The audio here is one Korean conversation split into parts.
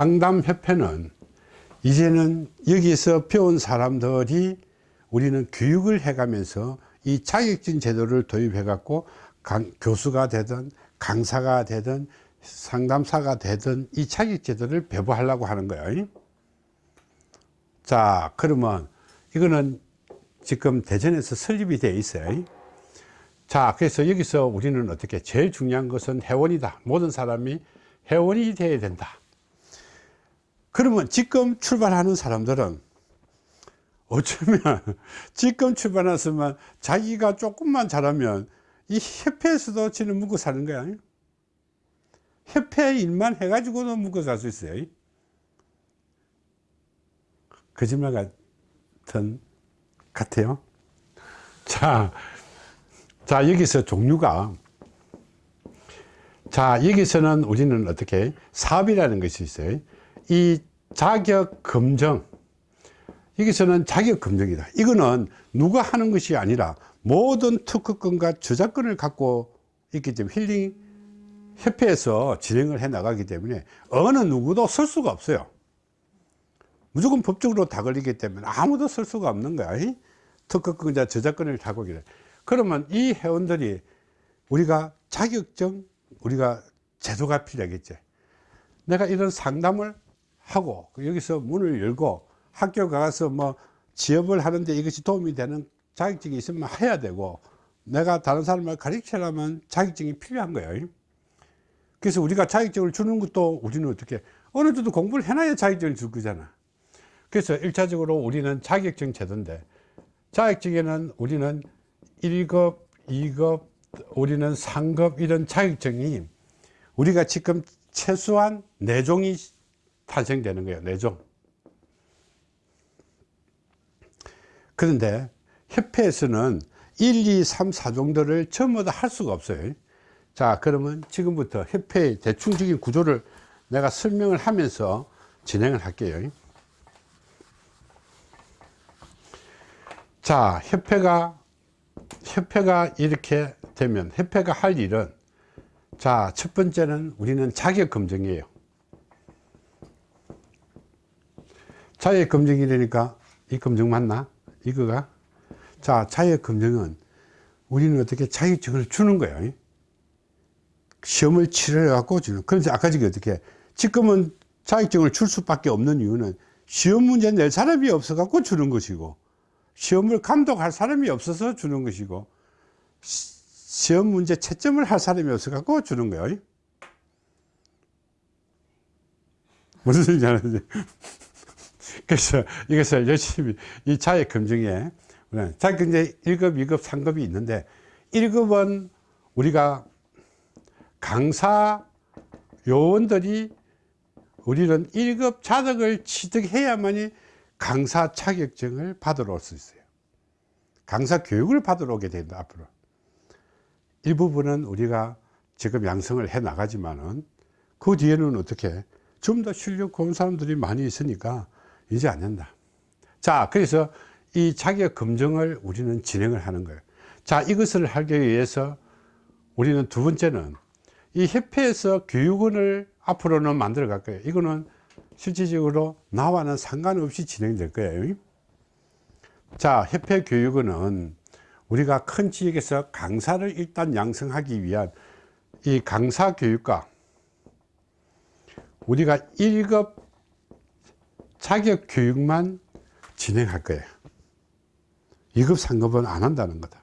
상담협회는 이제는 여기서 배운 사람들이 우리는 교육을 해가면서 이 자격증 제도를 도입해 갖고 교수가 되든 강사가 되든 상담사가 되든 이 자격 제도를 배부하려고 하는 거예요. 자 그러면 이거는 지금 대전에서 설립이 되어 있어요. 자 그래서 여기서 우리는 어떻게 제일 중요한 것은 회원이다. 모든 사람이 회원이 되어야 된다 그러면 지금 출발하는 사람들은 어쩌면 지금 출발했으면 자기가 조금만 잘하면 이 협회에서도 지는 묵고 사는 거야? 협회 일만 해가지고도 묵고 살 수 있어요? 거짓말 같은 같아요? 자, 자 여기서 종류가. 자 여기서는 우리는 어떻게? 사업이라는 것이 있어요 이 자격 검정 여기서는 자격 검증이다. 이거는 누가 하는 것이 아니라 모든 특허권과 저작권을 갖고 있기 때문에 힐링 협회에서 진행을 해 나가기 때문에 어느 누구도 쓸 수가 없어요. 무조건 법적으로 다 걸리기 때문에 아무도 쓸 수가 없는 거야 특허권자 저작권을 갖고 있기 그러면 이 회원들이 우리가 자격증 우리가 제도가 필요하겠지. 내가 이런 상담을 하고 여기서 문을 열고 학교 가서 뭐 취업을 하는데 이것이 도움이 되는 자격증이 있으면 해야 되고 내가 다른 사람을 가르치려면 자격증이 필요한 거예요. 그래서 우리가 자격증을 주는 것도 우리는 어떻게 어느 정도 공부를 해놔야 자격증을 줄 거잖아. 그래서 일차적으로 우리는 자격증 제도인데 자격증에는 우리는 1급 2급 우리는 상급 이런 자격증이 우리가 지금 최소한 4종이 탄생되는 거예요 4종. 그런데 협회에서는 1, 2, 3, 4 정도를 전부 다 할 수가 없어요. 자 그러면 지금부터 협회의 대충적인 구조를 내가 설명을 하면서 진행을 할게요. 자 협회가 협회가 이렇게 되면 협회가 할 일은 자 첫 번째는 우리는 자격 검증이에요 자격 검증이라니까 이 검증 맞나? 이거가? 자 자격 검증은 우리는 어떻게 자격증을 주는 거예요? 시험을 치러 갖고 주는. 그런데 아까 저기 어떻게 지금은 자격증을 줄 수밖에 없는 이유는 시험 문제 낼 사람이 없어 갖고 주는 것이고 시험을 감독할 사람이 없어서 주는 것이고 시험 문제 채점을 할 사람이 없어 갖고 주는 거예요? 무슨 소리인지 알았지 그래서 이것을 열심히 이 자격 검증에 자격 검증 1급, 2급, 3급이 있는데 1급은 우리가 강사 요원들이 우리는 1급 자격을 취득해야만이 강사 자격증을 받으러 올 수 있어요. 강사 교육을 받으러 오게 된다 앞으로. 일부분은 우리가 지금 양성을 해 나가지만은 그 뒤에는 어떻게 좀 더 실력 좋은 사람들이 많이 있으니까 이제 안 된다. 자 그래서 이 자격 검증을 우리는 진행을 하는 거예요. 자 이것을 하기 위해서 우리는 두 번째는 이 협회에서 교육원을 앞으로는 만들어 갈 거예요. 이거는 실질적으로 나와는 상관없이 진행될 거예요. 자 협회 교육원은 우리가 큰 지역에서 강사를 일단 양성하기 위한 이 강사 교육과 우리가 1급 자격 교육만 진행할 거예요 2급 3급은 안 한다는 거다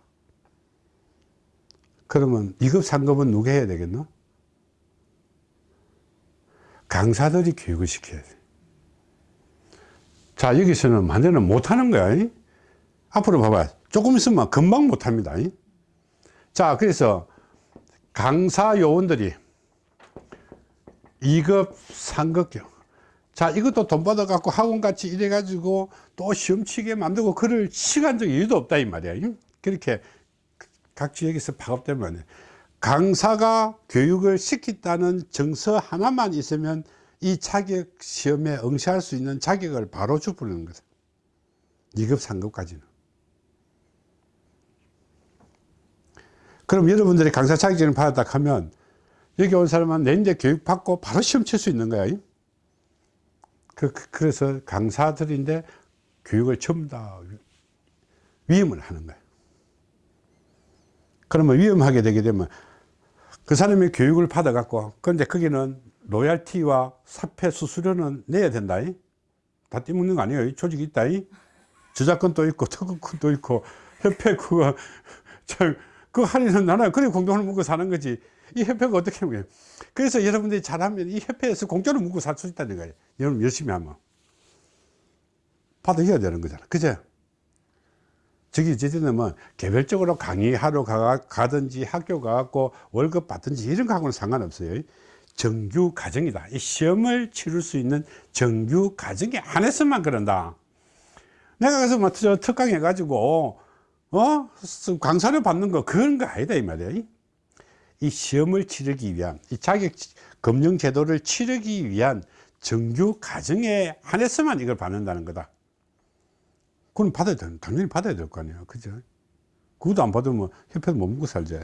그러면 2급 3급은 누가 해야 되겠노? 강사들이 교육을 시켜야 돼. 자, 여기서는 만들는 못하는 거야. 이? 앞으로 봐봐. 조금 있으면 금방 못합니다. 이? 자, 그래서 강사 요원들이 2급, 3급 교 자, 이것도 돈 받아 갖고 학원같이 이래 가지고 또 시험 치게 만들고 그럴 시간적 여유도 없다, 이 말이야. 그렇게 각 지역에서 파급되면 강사가 교육을 시켰다는 정서 하나만 있으면 이 자격 시험에 응시할 수 있는 자격을 바로 주부르는 거죠 2급 3급까지는. 그럼 여러분들이 강사 자격증을 받았다 하면 여기 온 사람은 내인데 교육 받고 바로 시험 칠 수 있는 거야 그, 그- 그래서 강사들인데 교육을 전부 다 위임을 하는 거예요. 그러면 위임하게 되게 되면 그 사람이 교육을 받아 갖고 그런데 거기는 로얄티와 사표 수수료는 내야 된다. 이? 다 떼먹는 거 아니에요. 이 조직이 있다. 이? 저작권도 있고 특허권도 있고 협회 그거 참, 그 할인은 나는 그래 공동을 묵고 사는 거지. 이 협회가 어떻게 하는 거예요? 그래서 여러분들이 잘하면 이 협회에서 공짜로 묵고 살 수 있다는 거예요. 여러분 열심히 하면. 받아야 되는 거잖아. 그죠? 저기 이제는 뭐 개별적으로 강의하러 가, 가든지 학교 가갖고 월급 받든지 이런 거하고는 상관없어요. 정규 과정이다. 이 시험을 치를 수 있는 정규 과정에 안에서만 그런다. 내가 가서 뭐저 특강 해가지고 어 강사를 받는 거 그런 거 아니다 이 말이야. 이 시험을 치르기 위한 이 자격 검증 제도를 치르기 위한 정규 과정에 한해서만 이걸 받는다는 거다. 그건 받아야 돼. 당연히 받아야 될 거 아니야. 그죠? 그것도 안 받으면 협회도 못 먹고 살지.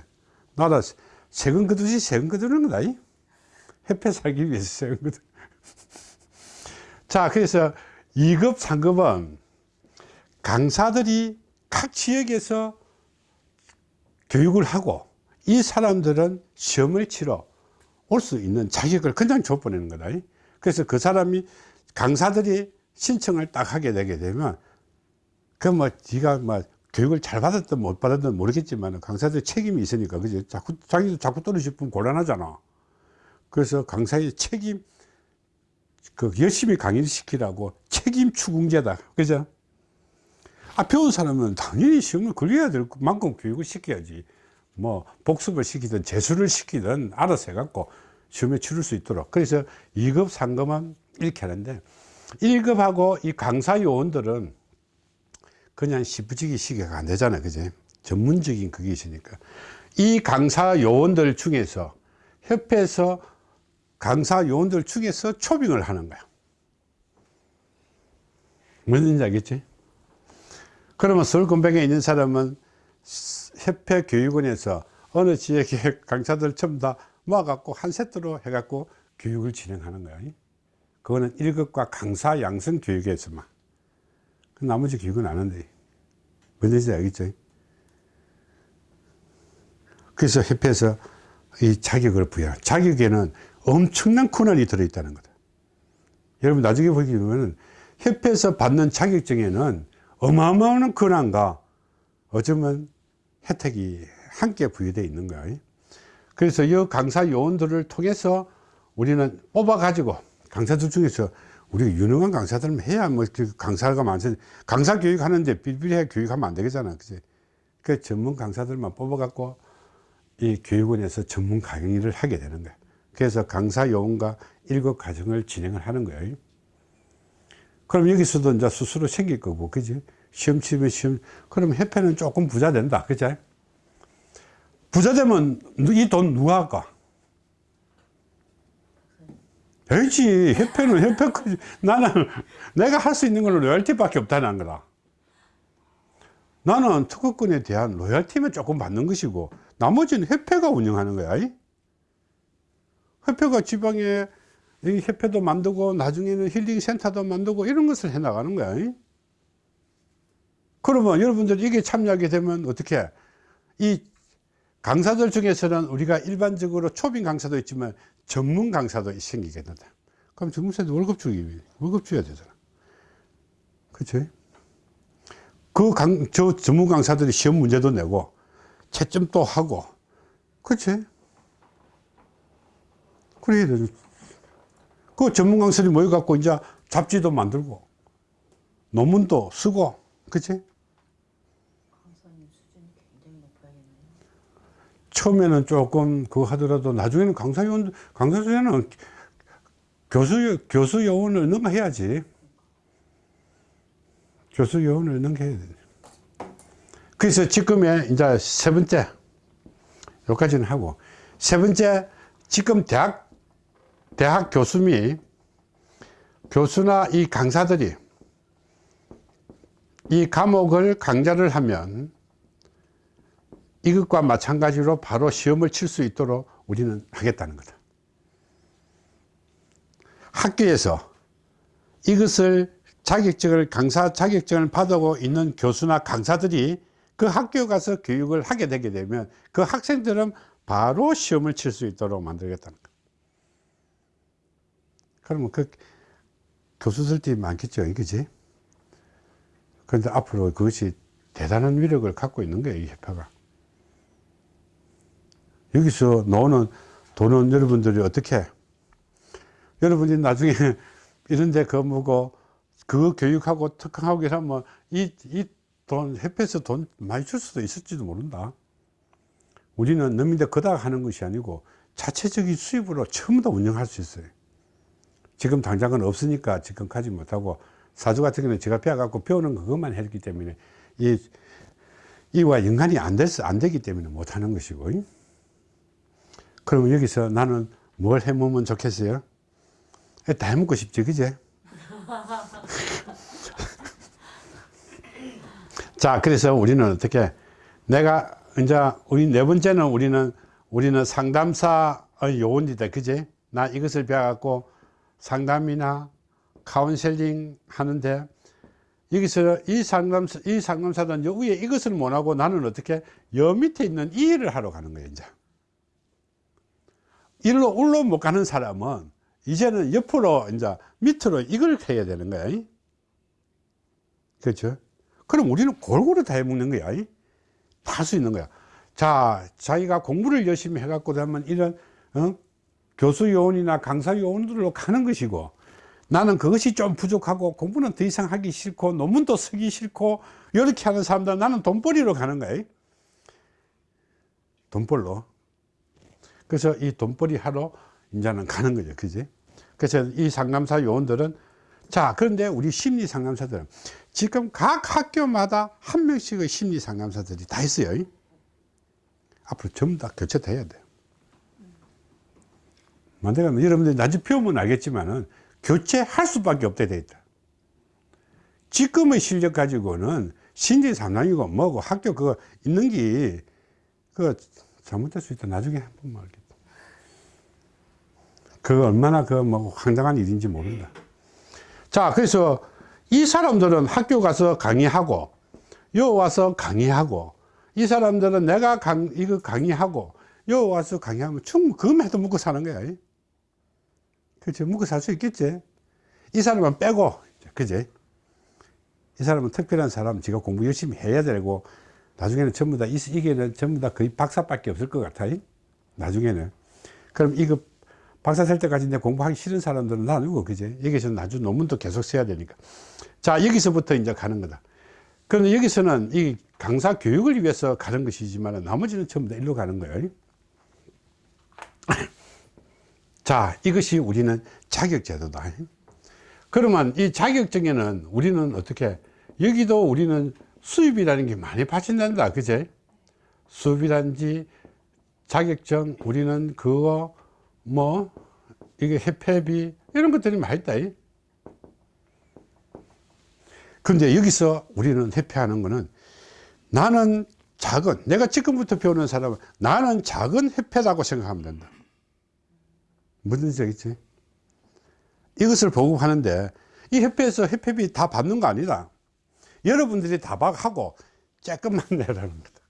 나라 세금 거두지 세금 거두는 거다. 이? 협회 살기 위해서 세금 거두. 자, 그래서 2급, 3급은 강사들이 각 지역에서 교육을 하고 이 사람들은 시험을 치러 올 수 있는 자격을 그냥 줘버리는 거다. 그래서 그 사람이 강사들이 신청을 딱 하게 되게 되면 그뭐 네가 뭐 교육을 잘 받았든 못 받았든 모르겠지만 강사들 책임이 있으니까 그죠? 자꾸 자기도 자꾸 떨어지면 곤란하잖아. 그래서 강사의 책임 그 열심히 강의를 시키라고 책임 추궁제다. 그죠? 아, 배운 사람은 당연히 시험을 걸려야 될 만큼 교육을 시켜야지. 뭐, 복습을 시키든 재수를 시키든 알아서 해갖고 시험에 치를 수 있도록. 그래서 2급, 3급은 이렇게 하는데, 1급하고 이 강사 요원들은 그냥 시부지기 시계가 안 되잖아요. 그지? 전문적인 그게 있으니까. 이 강사 요원들 중에서, 협회에서 강사 요원들 중에서 초빙을 하는 거야. 뭔지 알겠지? 그러면 서울건백에 있는 사람은 협회 교육원에서 어느 지역의 강사들 전부 다 모아갖고 한 세트로 해갖고 교육을 진행하는 거야. 그거는 1급과 강사 양성 교육에서만. 그 나머지 교육은 안 한대. 뭔지 알겠죠? 그래서 협회에서 이 자격을 부여. 자격에는 엄청난 권한이 들어있다는 거다. 여러분 나중에 보게 되면 협회에서 받는 자격증에는 어마어마한 권한과 어쩌면 혜택이 함께 부여되어 있는 거예요. 그래서 이 강사 요원들을 통해서 우리는 뽑아 가지고 강사들 중에서 우리가 유능한 강사들만 해야 뭐 강사가 많지 강사 교육하는데 삐삐해 교육하면 안 되겠잖아 그지 그 전문 강사들만 뽑아 갖고 이 교육원에서 전문 강의를 하게 되는 거야 그래서 강사 요원과 일급 과정을 진행을 하는 거예요 그럼 여기서도 이제 스스로 생길 거고, 그지? 시험 치면 시험, 그럼 협회는 조금 부자 된다, 그지? 부자 되면 이 돈 누가 할까? 알지. 협회는 협회, 거- 나는 내가 할 수 있는 건 로열티밖에 없다는 거다. 나는 특허권에 대한 로열티만 조금 받는 것이고, 나머지는 협회가 운영하는 거야. 이? 협회가 지방에 이 협회도 만들고 나중에는 힐링 센터도 만들고 이런 것을 해 나가는 거야. 이? 그러면 여러분들 이게 참여하게 되면 어떻게 이 강사들 중에서는 우리가 일반적으로 초빙 강사도 있지만 전문 강사도 생기게 된다. 그럼 전문사도 월급 주기 월급 줘야 되잖아. 그치? 그 강, 저 전문 강사들이 시험 문제도 내고 채점도 하고 그치? 그래야 되죠. 그 전문 강사들이 모여갖고 이제 잡지도 만들고 논문도 쓰고 그치? 강사님 수준이 굉장히 높아야겠네요. 처음에는 조금 그거 하더라도 나중에는 강사 요원, 강사 수준은 교수, 교수 요원을 능가해야지. 교수 요원을 능가해야 돼. 그래서 지금의 이제 세 번째, 여기까지는 하고, 세 번째, 지금 대학, 대학 교수 및 교수나 이 강사들이 이 과목을 강좌를 하면 이것과 마찬가지로 바로 시험을 칠 수 있도록 우리는 하겠다는 거다. 학교에서 이것을 자격증을 강사 자격증을 받고 있는 교수나 강사들이 그 학교 가서 교육을 하게 되게 되면 그 학생들은 바로 시험을 칠 수 있도록 만들겠다는 거예요. 그러면 그 교수들이 많겠죠, 그지? 그런데 앞으로 그것이 대단한 위력을 갖고 있는 거예요, 이 협회가. 여기서 나오는 돈은 여러분들이 어떻게, 여러분이 나중에 이런데 그 뭐고, 그거 교육하고 특강하고 이러면 이, 이 돈, 협회에서 돈 많이 줄 수도 있을지도 모른다. 우리는 너희들 그다 하는 것이 아니고 자체적인 수입으로 다 운영할 수 있어요. 지금 당장은 없으니까 지금 가지 못하고 사주 같은 경우는 제가 배워갖고 배우는 그것만 했기 때문에 이, 이와 연관이 안, 됐, 안 되기 때문에 못하는 것이고. 그러면 여기서 나는 뭘 해먹으면 좋겠어요? 다 해먹고 싶지, 그제? 자, 그래서 우리는 어떻게, 내가, 이제, 우리 네 번째는 우리는, 우리는 상담사의 요원이다. 그지? 나 이것을 배워갖고 상담이나 카운셀링 하는데, 여기서 이 상담사, 이 상담사는 요 위에 이것을 못하고 나는 어떻게, 여 밑에 있는 이 일을 하러 가는 거예요, 이제. 일로, 울로 못 가는 사람은, 이제는 옆으로, 이제, 밑으로 이걸 해야 되는 거야. 그렇죠? 그럼 우리는 골고루 다 해먹는 거야. 다 할 수 있는 거야. 자, 자기가 공부를 열심히 해갖고 하면 이런, 어? 교수 요원이나 강사 요원들로 가는 것이고, 나는 그것이 좀 부족하고 공부는 더 이상 하기 싫고, 논문도 쓰기 싫고, 이렇게 하는 사람들 나는 돈벌이로 가는 거야. 돈벌로. 그래서 이 돈벌이 하러 이제는 가는 거죠. 그지? 그래서 이 상담사 요원들은 자, 그런데 우리 심리 상담사들은 지금 각 학교마다 한 명씩의 심리 상담사들이 다 있어요. 앞으로 전부 다 교체돼야 돼요. 만들면 여러분들이 나중에 배우면 알겠지만은 교체할 수밖에 없게 돼 있다. 지금의 실력 가지고는 심리 상담이고 뭐고 학교 그거 있는 게 그거 잘못될 수 있다. 나중에 한번 알겠다. 그거 얼마나 그 뭐 황당한 일인지 모른다. 자, 그래서 이 사람들은 학교 가서 강의하고, 요 와서 강의하고, 이 사람들은 내가 강, 이거 강의하고, 요 와서 강의하면 충분히 그것만 해도 먹고 사는 거야. 그치? 먹고 살 수 있겠지? 이 사람은 빼고, 그지? 이 사람은 특별한 사람, 지가 공부 열심히 해야 되고, 나중에는 전부 다, 이- 이게는 전부 다 거의 박사밖에 없을 것 같아. 나중에는. 그럼 이거 박사 살 때까지 내 공부하기 싫은 사람들은 놔두고, 그제? 여기서 나중 논문도 계속 써야 되니까. 자, 여기서부터 이제 가는 거다. 그런데 여기서는 이 강사 교육을 위해서 가는 것이지만 나머지는 전부 다 일로 가는 거예요. 자, 이것이 우리는 자격제도다. 그러면 이 자격증에는 우리는 어떻게, 여기도 우리는 수입이라는 게 많이 받친단다. 그제? 수입이란지 자격증, 우리는 그거, 뭐, 이게 협회비, 이런 것들이 많이 있다. 근데 여기서 우리는 협회하는 거는 나는 작은, 내가 지금부터 배우는 사람은 나는 작은 협회라고 생각하면 된다. 무슨 뜻이겠지? 이것을 보급하는데 이 협회에서 협회비 다 받는 거 아니다. 여러분들이 다 하고 조금만 내라는 거다.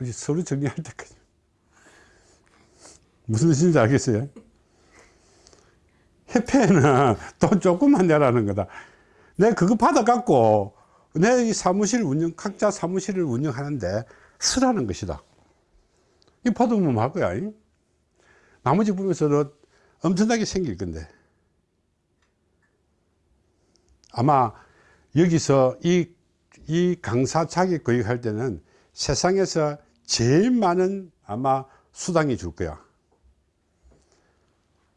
우리 서류 정리할 때까지. 무슨 뜻인지 알겠어요? 협회는 돈 조금만 내라는 거다. 내가 그거 받아갖고 내 이 사무실 운영, 각자 사무실을 운영하는데 쓰라는 것이다. 이 받으면 할 거야. 이? 나머지 부분에서도 엄청나게 생길 건데. 아마 여기서 이, 이 강사 자격 교육할 때는 세상에서 제일 많은 아마 수당이 줄 거야.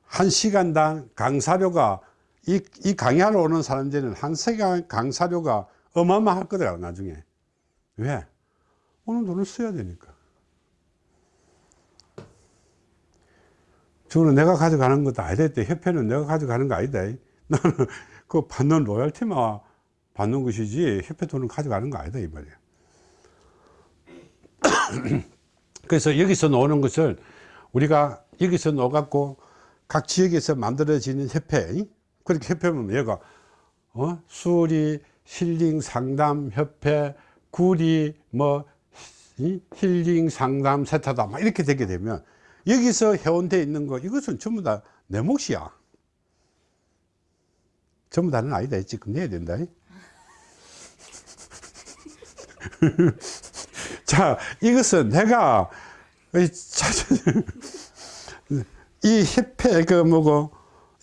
한 시간당 강사료가 이, 이 강의하러 오는 사람들은 한 시간 강사료가 어마어마할 거더라, 나중에. 왜? 오는 돈을 써야 되니까. 저거는 내가 가져가는 것도 아니다. 협회는 내가 가져가는 거 아니다. 나는 그 받는 로열티만 받는 것이지, 협회 돈은 가져가는 거 아니다. 이 말이야. 그래서 여기서 나오는 것을 우리가 여기서 놓아갖고 각 지역에서 만들어지는 협회, 그렇게 협회면 얘가 어? 수리 힐링 상담 협회 구리 뭐 이? 힐링 상담 세타다 막 이렇게 되게 되면 여기서 회원돼 있는 거 이것은 전부 다 내 몫이야 전부 다는 아니다 지금 내야 된다 자 이것은 내가 이 협회 그 뭐고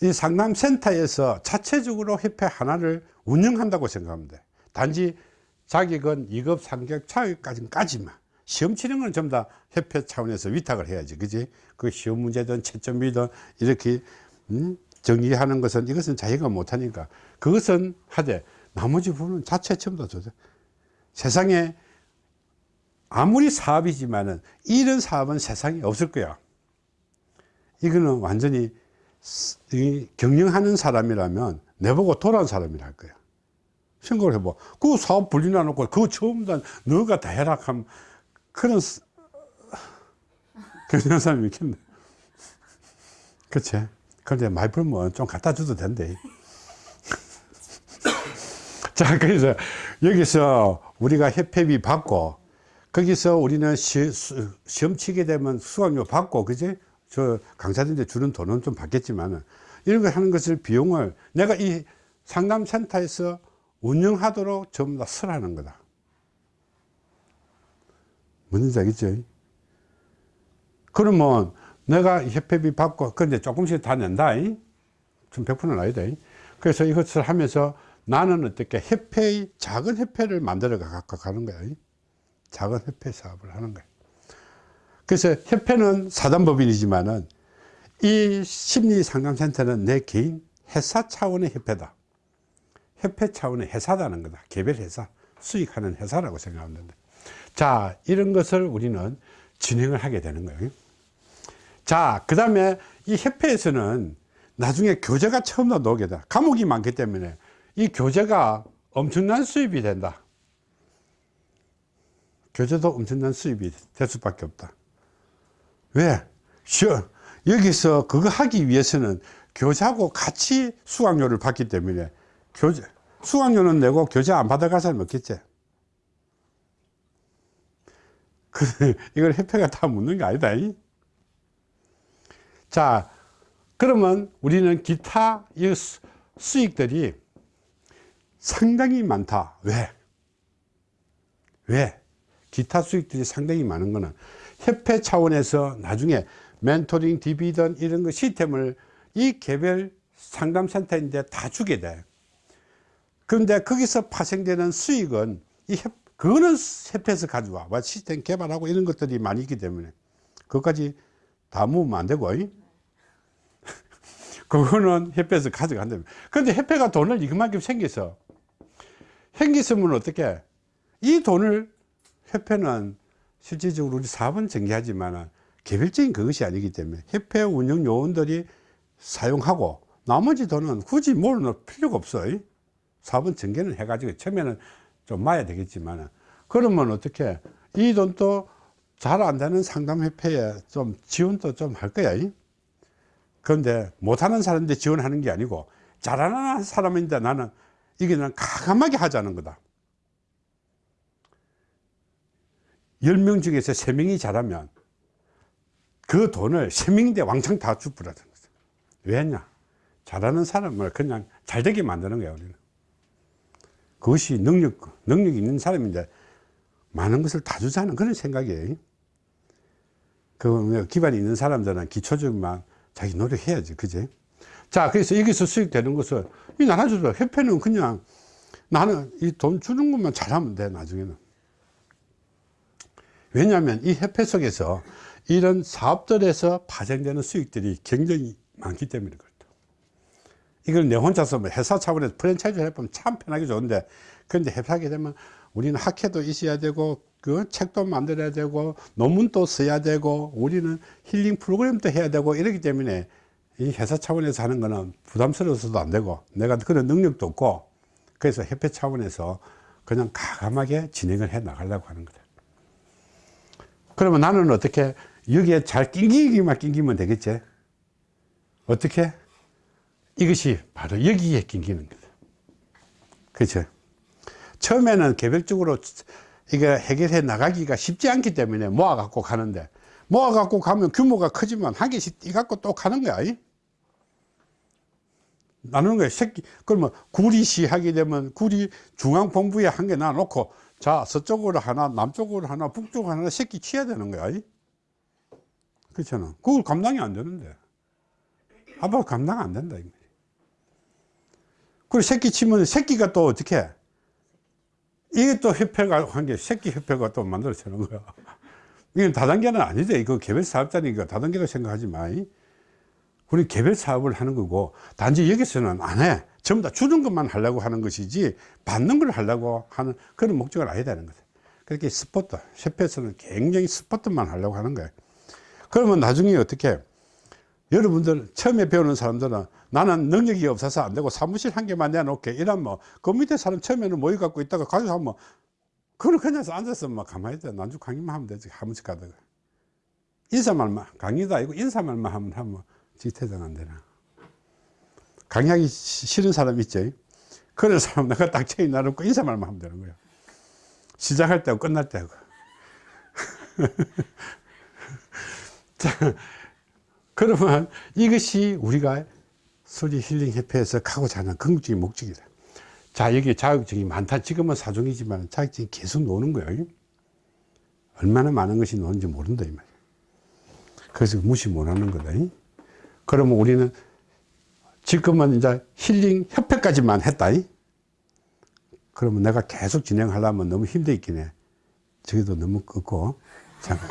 이 상담센터에서 자체적으로 협회 하나를 운영한다고 돼. 단지 자격은 2급, 3급, 차격까지까지만. 시험 치는 건 전부 다 협회 차원에서 위탁을 해야지. 그지? 그 시험 문제든 채점이든 이렇게, 음, 정리하는 것은 이것은 자기가 못하니까 그것은 하되 나머지 부분은 자체 전부 다 조절. 세상에 아무리 사업이지만은 이런 사업은 세상에 없을 거야. 이거는 완전히 경영하는 사람이라면 내보고 돌아온 사람이라 할 거야. 생각을 해봐. 그 사업 분리나 놓고 그거 처음 다 너가 다 하면 그런 스- 경영하는 사람이 있겠네. 그치? 그런데 많이 벌면 좀 갖다 줘도 된대. 자, 그래서 여기서 우리가 협회비 받고 거기서 우리는 시, 수- 시험 치게 되면 수강료 받고, 그지? 저 강사들한테 주는 돈은 좀 받겠지만은 이런 거 하는 것을 비용을 내가 이 상담센터에서 운영하도록 전부 다 설하는 거다. 뭔지 알겠죠? 그러면 내가 협회비 받고, 근데 조금씩 다 낸다. 이? 좀 100%는 아니다. 이? 그래서 이것을 하면서 나는 어떻게 협회의 작은 협회를 만들어 가- 가는 거야. 이? 작은 협회 사업을 하는 거야. 그래서 협회는 사단법인이지만은 이 심리상담센터는 내 개인 회사 차원의 협회다. 협회 차원의 회사다는 거다. 개별 회사, 수익하는 회사라고 생각하면 된다. 자, 이런 것을 우리는 진행을 하게 되는 거예요. 자, 그 다음에 이 협회에서는 나중에 교재가 처음 다 나오게 돼. 과목이 많기 때문에 이 교재가 엄청난 수입이 된다. 교재도 엄청난 수입이 될 수밖에 없다. 왜? 쉬어. 여기서 그거 하기 위해서는 교재하고 같이 수강료를 받기 때문에 교재, 수강료는 내고 교재 안 받아갈 사람 없겠지. 그, 이걸 협회가 다 묻는 게 아니다. 이? 자, 그러면 우리는 기타 수익들이 상당히 많다. 왜? 왜? 기타 수익들이 상당히 많은 거는 협회 차원에서 나중에 멘토링, 디비던 이런 거 시스템을 이 개별 상담센터인데 다 주게 돼. 그런데 거기서 파생되는 수익은 이 협, 그거는 협회에서 가져와. 뭐 시스템 개발하고 이런 것들이 많이 있기 때문에 그것까지 다 모으면 안 되고. 이? 그거는 협회에서 가져간다면. 그런데 협회가 돈을 이만큼 생겨서 생겼으면 어떻게? 이 돈을 협회는 실질적으로 우리 사업은 전개하지만 개별적인 그것이 아니기 때문에 협회 운영 요원들이 사용하고 나머지 돈은 굳이 뭘 넣을 필요가 없어요. 사업은 전개는 해가지고 처음에는 좀 마야 되겠지만 그러면 어떻게 이 돈도 잘 안 되는 상담협회에 좀 지원도 좀 할 거야. 이? 그런데 못하는 사람인데 지원하는 게 아니고 잘하는 사람인데 나는 이게 난 가감하게 하자는 거다. 10명 중에서 3명이 잘하면 그 돈을 3명인데 왕창 다 주부라는 거죠. 왜냐? 잘하는 사람을 그냥 잘 되게 만드는 거야, 우리는. 그것이 능력, 능력이 있는 사람인데 많은 것을 다 주자는 그런 생각이에요. 그 기반이 있는 사람들은 기초적만 자기 노력해야지, 그지? 자, 그래서 여기서 수익되는 것은 이 나눠주죠. 협회는 그냥 나는 이 돈 주는 것만 잘하면 돼, 나중에는. 왜냐하면 이 협회 속에서 이런 사업들에서 파생되는 수익들이 굉장히 많기 때문에 그렇다. 이걸 내 혼자서 뭐 회사 차원에서 프랜차이즈 해보면 참 편하게 좋은데, 그런데 협회하게 되면 우리는 학회도 있어야 되고, 그 책도 만들어야 되고, 논문도 써야 되고, 우리는 힐링 프로그램도 해야 되고, 이러기 때문에 이 회사 차원에서 하는 거는 부담스러워서도 안 되고, 내가 그런 능력도 없고, 그래서 협회 차원에서 그냥 가감하게 진행을 해 나가려고 하는 거다. 그러면 나는 어떻게 여기에 잘 낑기기만 낑기면 되겠지? 어떻게? 이것이 바로 여기에 끼기는 거다. 그렇죠. 처음에는 개별적으로 이거 해결해 나가기가 쉽지 않기 때문에 모아 갖고 가는데 모아 갖고 가면 규모가 크지만 한 개씩 띠 갖고 또 가는 거야. 이? 나누는 거야. 새끼 그러면 구리시 하게 되면 구리 중앙본부에 한 개 놔놓고 자 서쪽으로 하나 남쪽으로 하나 북쪽으로 하나 새끼 치야 되는 거야. 이? 그렇잖아. 그걸 감당이 안 되는데 아빠 감당 안 된다. 이 말이야. 그리고 새끼 치면 새끼가 또 어떻게 해? 이게 또 협회가 한 게 새끼 협회가 또 만들어지는 거야. 이건 다단계는 아니지. 이거 개별 사업자니까 다단계로 생각하지 마. 우리 개별 사업을 하는 거고, 단지 여기서는 안 해. 전부 다 주는 것만 하려고 하는 것이지, 받는 걸 하려고 하는 그런 목적은 아니다는 거죠. 그렇게 스포트, 협회에서는 굉장히 스포트만 하려고 하는 거예요. 그러면 나중에 어떻게, 여러분들 처음에 배우는 사람들은 나는 능력이 없어서 안 되고 사무실 한 개만 내놓게 이러면 뭐, 그 밑에 사람 처음에는 모여 갖고 있다가 가서 하면 그걸 그냥 앉아서 막 가만히 있다. 난주 강의만 하면 되지. 한 번씩 가다가. 인사말만, 강의도 아니고 인사말만 하면 하면 강의하기 시- 싫은 사람 있죠. 그런 사람 내가 딱 체인 나놓고 인사말만 하면 되는 거야. 시작할 때하고 끝날 때하고. 자, 그러면 이것이 우리가 소리 힐링 협회에서 가고자 하는 궁극적인 목적이다. 자, 여기 자격증이 많다. 지금은 사종이지만 자격증이 계속 노는 거예요. 얼마나 많은 것이 노는지 모른다, 이 말이야. 그래서 무시 못 하는 거다. 그러면 우리는 지금은 이제 힐링 협회까지만 했다. 그러면 내가 계속 진행하려면 너무 힘들겠긴 해. 저기도 너무 끄고. 잠깐.